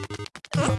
Huh?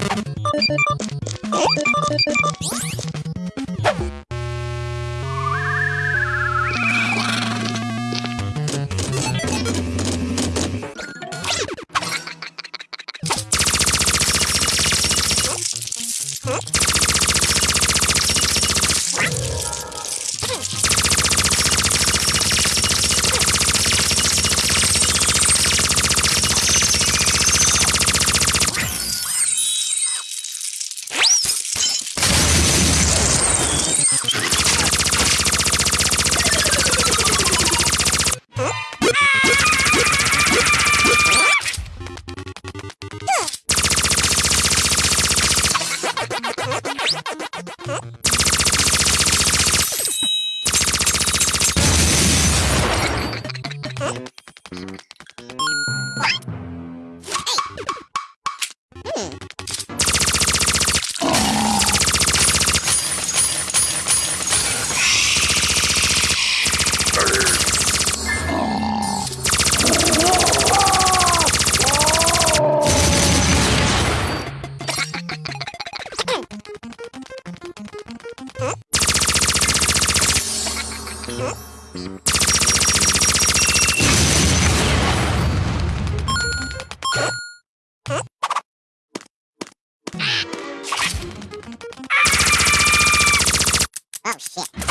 you Oh shit.